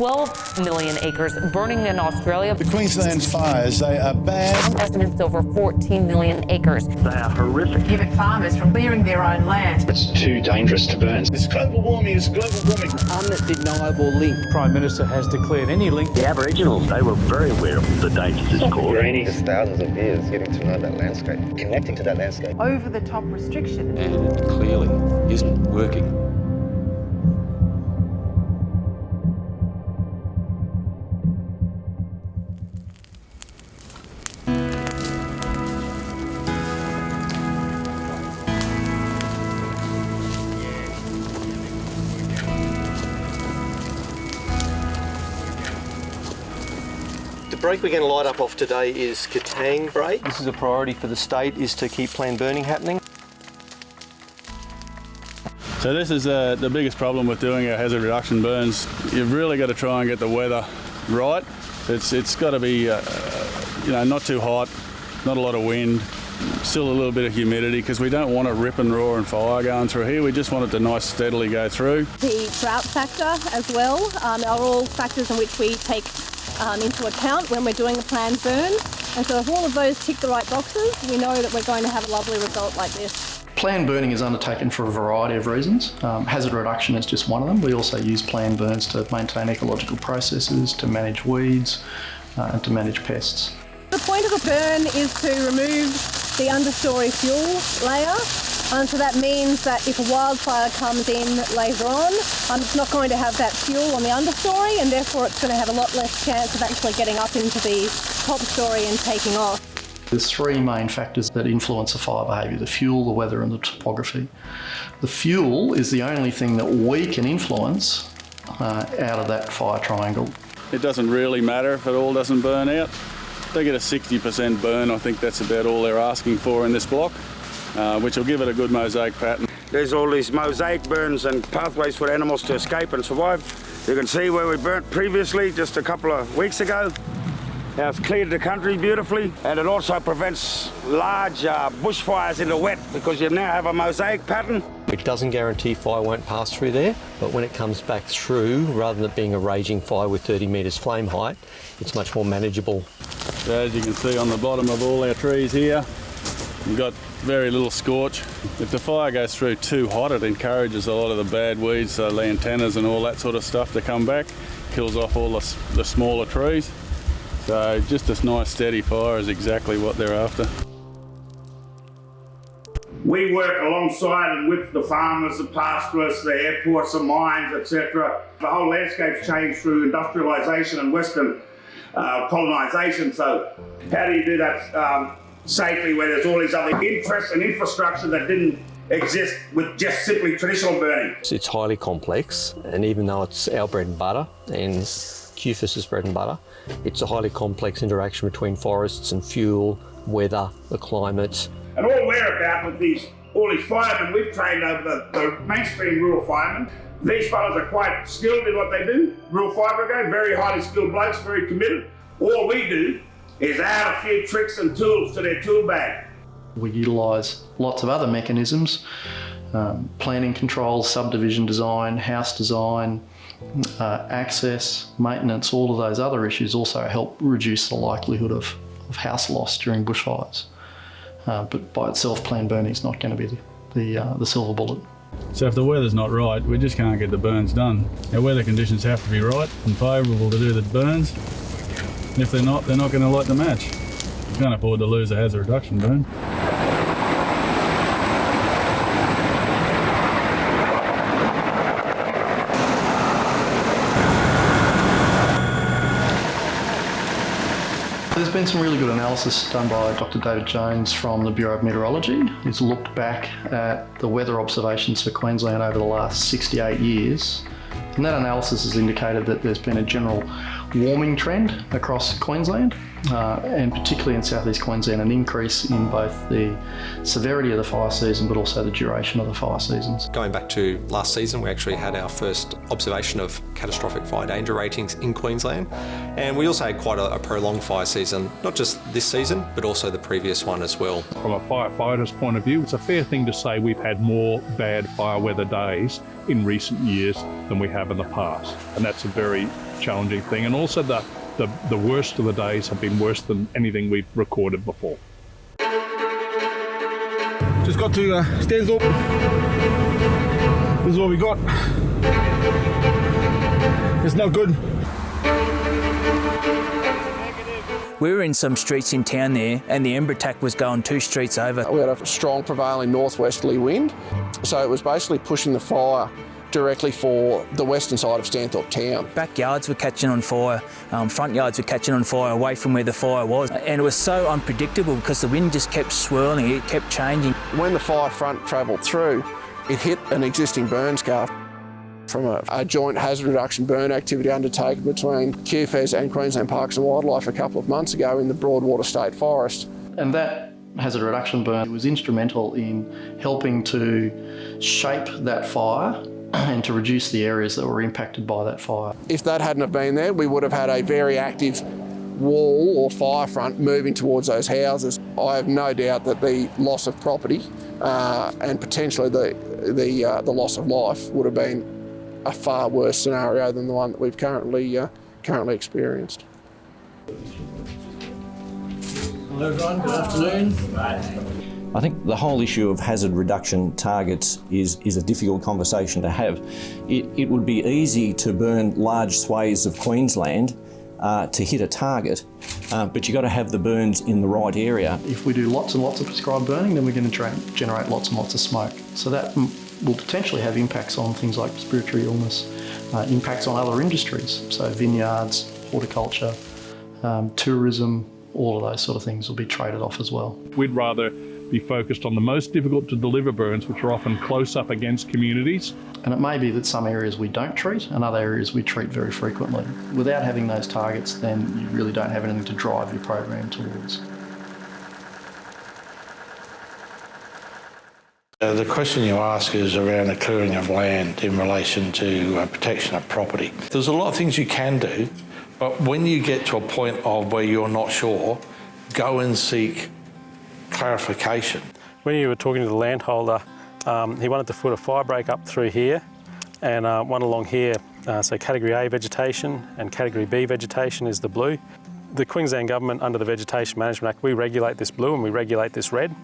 12 million acres burning in Australia. The Queensland fires, they are bad. Estimates over 14 million acres. They are horrific. Prevent farmers from clearing their own land. It's too dangerous to burn. It's global warming, it's global warming. Undeniable link. Prime Minister has declared any link. The Aboriginals, they were very aware of the dangers this caused. Just thousands of years getting to know that landscape, connecting to that landscape. Over the top restriction. And it clearly isn't working. The break we're going to light up off today is Katang break. This is a priority for the state is to keep planned burning happening. So this is uh, the biggest problem with doing our hazard reduction burns. You've really got to try and get the weather right. It's it's got to be uh, you know not too hot, not a lot of wind, still a little bit of humidity because we don't want a rip and roar and fire going through here. We just want it to nice steadily go through. The drought factor as well um, are all factors in which we take um, into account when we're doing a planned burn. And so if all of those tick the right boxes, we know that we're going to have a lovely result like this. Planned burning is undertaken for a variety of reasons. Um, hazard reduction is just one of them. We also use planned burns to maintain ecological processes, to manage weeds, uh, and to manage pests. The point of a burn is to remove the understory fuel layer. Um, so that means that if a wildfire comes in later on, um, it's not going to have that fuel on the understory and therefore it's going to have a lot less chance of actually getting up into the top story and taking off. There's three main factors that influence a fire behaviour, the fuel, the weather and the topography. The fuel is the only thing that we can influence uh, out of that fire triangle. It doesn't really matter if it all doesn't burn out. They get a 60% burn. I think that's about all they're asking for in this block, uh, which will give it a good mosaic pattern. There's all these mosaic burns and pathways for animals to escape and survive. You can see where we burnt previously just a couple of weeks ago. Now it's cleared the country beautifully and it also prevents large uh, bushfires in the wet because you now have a mosaic pattern. It doesn't guarantee fire won't pass through there, but when it comes back through, rather than it being a raging fire with 30 metres flame height, it's much more manageable. So as you can see on the bottom of all our trees here, we've got very little scorch. If the fire goes through too hot, it encourages a lot of the bad weeds, so lantanas and all that sort of stuff to come back, kills off all the, the smaller trees. So just this nice steady fire is exactly what they're after. We work alongside and with the farmers, the pastoralists, the airports, the mines, etc. The whole landscape's changed through industrialisation and Western uh, colonisation. So how do you do that um, safely where there's all these other interests and infrastructure that didn't exist with just simply traditional burning? It's highly complex, and even though it's our bread and butter, and QFES's bread and butter, it's a highly complex interaction between forests and fuel, weather, the climate. And all we're about with these, all these firemen we've trained over the, the mainstream rural firemen, these fellas are quite skilled in what they do. Rural Fire Brigade, very highly skilled blokes, very committed. All we do is add a few tricks and tools to their tool bag. We utilise lots of other mechanisms, um, planning controls, subdivision design, house design, uh, access, maintenance, all of those other issues also help reduce the likelihood of, of house loss during bushfires. Uh, but by itself, planned burning is not going to be the, the, uh, the silver bullet. So if the weather's not right, we just can't get the burns done. Our weather conditions have to be right and favourable to do the burns. If they're not, they're not going to light the match. You can't afford to lose a hazard reduction burn. There's been some really good analysis done by Dr David Jones from the Bureau of Meteorology. He's looked back at the weather observations for Queensland over the last 68 years. And that analysis has indicated that there's been a general warming trend across Queensland uh, and particularly in southeast Queensland an increase in both the severity of the fire season but also the duration of the fire seasons. Going back to last season we actually had our first observation of catastrophic fire danger ratings in Queensland and we also had quite a, a prolonged fire season, not just this season but also the previous one as well. From a firefighter's point of view it's a fair thing to say we've had more bad fire weather days in recent years than we have have in the past. And that's a very challenging thing. And also the, the, the worst of the days have been worse than anything we've recorded before. Just got to uh, Stanthorpe. This is what we got. It's not good. We were in some streets in town there, and the ember attack was going two streets over. We had a strong prevailing northwesterly wind, so it was basically pushing the fire directly for the western side of Stanthorpe town. Backyards were catching on fire, um, front yards were catching on fire away from where the fire was. And it was so unpredictable because the wind just kept swirling, it kept changing. When the fire front travelled through, it hit an existing burn scar from a, a, joint hazard reduction burn activity undertaken between QFES and Queensland Parks and Wildlife a couple of months ago in the Broadwater State Forest. And that hazard reduction burn was instrumental in helping to shape that fire and to reduce the areas that were impacted by that fire. If that hadn't have been there, we would have had a very active wall or fire front moving towards those houses. I have no doubt that the loss of property uh, and potentially the, the, uh, the loss of life would have been a far worse scenario than the one that we've currently uh, currently experienced. Hello everyone, good afternoon. I think the whole issue of hazard reduction targets is, is a difficult conversation to have. It, it would be easy to burn large swathes of Queensland uh, to hit a target, uh, but you've got to have the burns in the right area. If we do lots and lots of prescribed burning, then we're going to generate lots and lots of smoke. So that will potentially have impacts on things like respiratory illness, uh, impacts on other industries, so vineyards, horticulture, um, tourism, all of those sort of things will be traded off as well. We'd rather be focused on the most difficult to deliver burns, which are often close up against communities. And it may be that some areas we don't treat and other areas we treat very frequently. Without having those targets, then you really don't have anything to drive your program towards. Uh, the question you ask is around the clearing of land in relation to uh, protection of property. There's a lot of things you can do, but when you get to a point of where you're not sure, go and seek clarification. When you were talking to the landholder, um, he wanted to put a fire break up through here and uh, one along here. Uh, so category A vegetation and category B vegetation is the blue. The Queensland Government under the Vegetation Management Act, we regulate this blue and we regulate this red.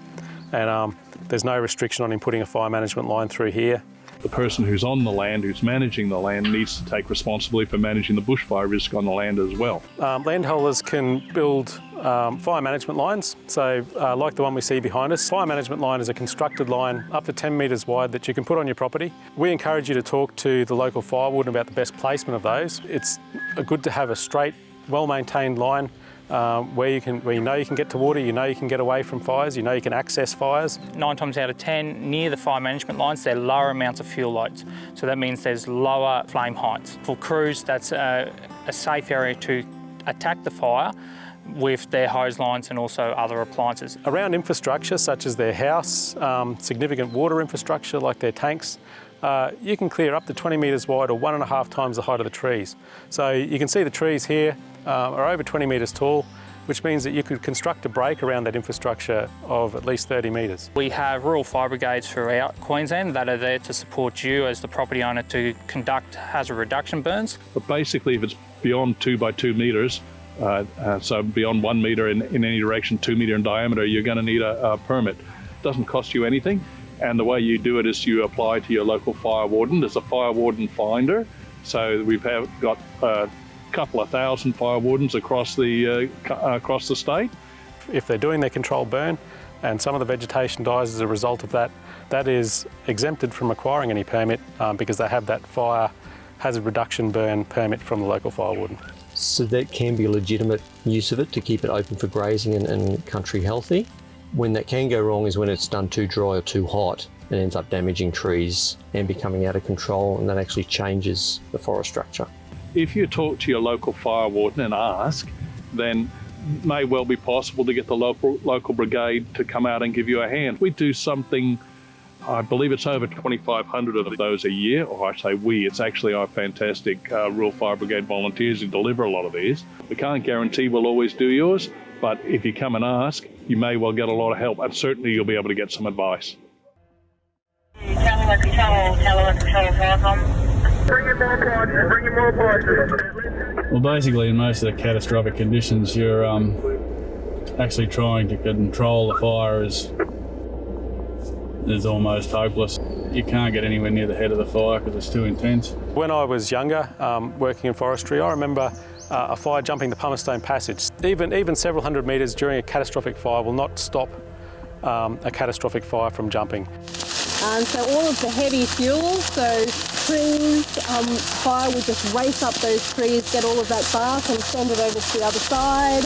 And um, there's no restriction on him putting a fire management line through here. The person who's on the land, who's managing the land, needs to take responsibility for managing the bushfire risk on the land as well. Um, landholders can build um, fire management lines, so uh, like the one we see behind us. Fire management line is a constructed line up to 10 metres wide that you can put on your property. We encourage you to talk to the local fire warden about the best placement of those. It's good to have a straight, well-maintained line um, where you can, where you know you can get to water, you know you can get away from fires, you know you can access fires. Nine times out of 10, near the fire management lines, there are lower amounts of fuel loads. So that means there's lower flame heights. For crews, that's a, a safe area to attack the fire with their hose lines and also other appliances. Around infrastructure such as their house, um, significant water infrastructure like their tanks, uh, you can clear up to 20 metres wide or one and a half times the height of the trees. So you can see the trees here, uh, are over 20 metres tall, which means that you could construct a break around that infrastructure of at least 30 metres. We have rural fire brigades throughout Queensland that are there to support you as the property owner to conduct hazard reduction burns. But basically if it's beyond two by two metres, uh, uh, so beyond one metre in, in, any direction, two metre in diameter, you're going to need a, a permit. It doesn't cost you anything. And the way you do it is you apply to your local fire warden. There's a fire warden finder. So we've have got a couple of thousand fire wardens across the, uh, across the state. If they're doing their controlled burn and some of the vegetation dies as a result of that, that is exempted from acquiring any permit um, because they have that fire hazard reduction burn permit from the local fire warden. So that can be a legitimate use of it to keep it open for grazing and, and country healthy. When that can go wrong is when it's done too dry or too hot and ends up damaging trees and becoming out of control and that actually changes the forest structure if you talk to your local fire warden and ask, then may well be possible to get the local local brigade to come out and give you a hand. We do something, I believe it's over 2,500 of those a year, or I say we, it's actually our fantastic uh, Rural Fire Brigade volunteers who deliver a lot of these. We can't guarantee we'll always do yours, but if you come and ask, you may well get a lot of help, and certainly you'll be able to get some advice. Well, basically, in most of the catastrophic conditions, you're um, actually trying to control the fire is is almost hopeless. You can't get anywhere near the head of the fire because it's too intense. When I was younger, um, working in forestry, I remember uh, a fire jumping the Pumicestone Passage. Even, even several hundred metres during a catastrophic fire will not stop um, a catastrophic fire from jumping. Um, so all of the heavy fuel, so trees, um, fire would just race up those trees, get all of that bark and send it over to the other side.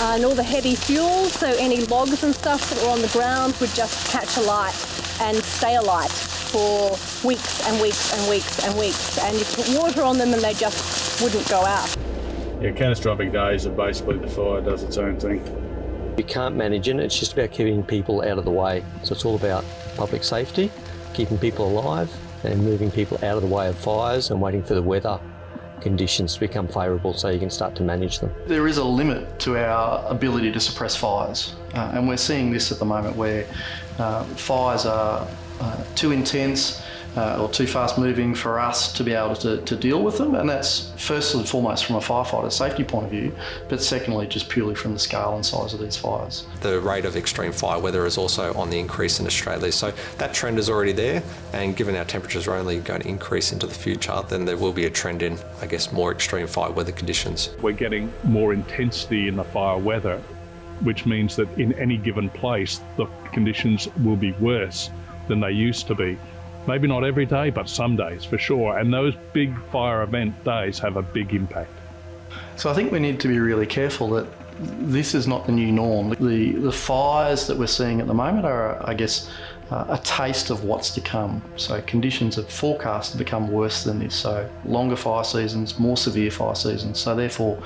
Uh, and all the heavy fuel, so any logs and stuff that were on the ground would just catch alight and stay alight for weeks and weeks and weeks and weeks. And you put water on them and they just wouldn't go out. Yeah, catastrophic days are basically the fire does its own thing. You can't manage it, it's just about keeping people out of the way. So it's all about public safety, keeping people alive and moving people out of the way of fires and waiting for the weather conditions become favourable so you can start to manage them. There is a limit to our ability to suppress fires uh, and we're seeing this at the moment where uh, fires are uh, too intense uh, or too fast moving for us to be able to, to deal with them and that's first and foremost from a firefighter safety point of view but secondly just purely from the scale and size of these fires. The rate of extreme fire weather is also on the increase in Australia so that trend is already there and given our temperatures are only going to increase into the future then there will be a trend in I guess more extreme fire weather conditions. We're getting more intensity in the fire weather which means that in any given place the conditions will be worse than they used to be. Maybe not every day, but some days for sure. And those big fire event days have a big impact. So I think we need to be really careful that this is not the new norm. The, the fires that we're seeing at the moment are, I guess, uh, a taste of what's to come. So conditions are forecast to become worse than this. So longer fire seasons, more severe fire seasons. So therefore,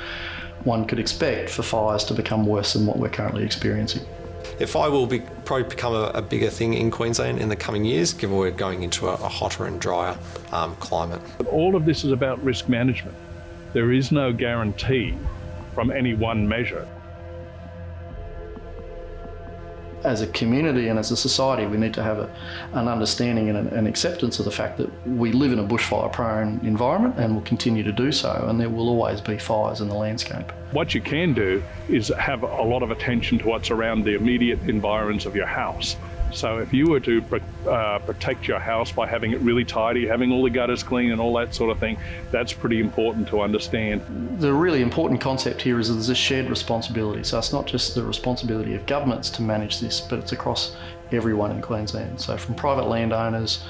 one could expect for fires to become worse than what we're currently experiencing. Yeah, fire will be, probably become a, a, bigger thing in Queensland in the coming years, given we're going into a, a hotter and drier um, climate. All of this is about risk management. There is no guarantee from any one measure. As a community and as a society, we need to have a, an understanding and an, acceptance of the fact that we live in a bushfire prone environment and will continue to do so, and there will always be fires in the landscape. What you can do is have a lot of attention to what's around the immediate environs of your house. So if you were to uh, protect your house by having it really tidy, having all the gutters clean and all that sort of thing, that's pretty important to understand. The really important concept here is that there's a shared responsibility. So it's not just the responsibility of governments to manage this, but it's across everyone in Queensland. So from private landowners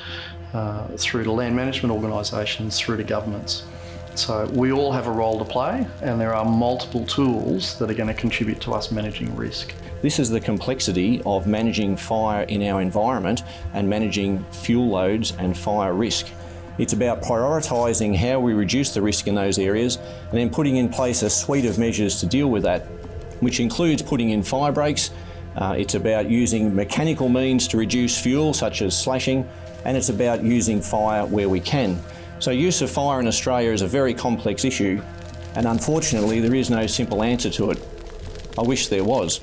uh, through to land management organisations, through to governments. So we all have a role to play and there are multiple tools that are going to contribute to us managing risk. This is the complexity of managing fire in our environment and managing fuel loads and fire risk. It's about prioritising how we reduce the risk in those areas and then putting in place a suite of measures to deal with that, which includes putting in fire breaks, uh, it's about using mechanical means to reduce fuel such as slashing and it's about using fire where we can. So use of fire in Australia is a very complex issue and unfortunately there is no simple answer to it. I wish there was.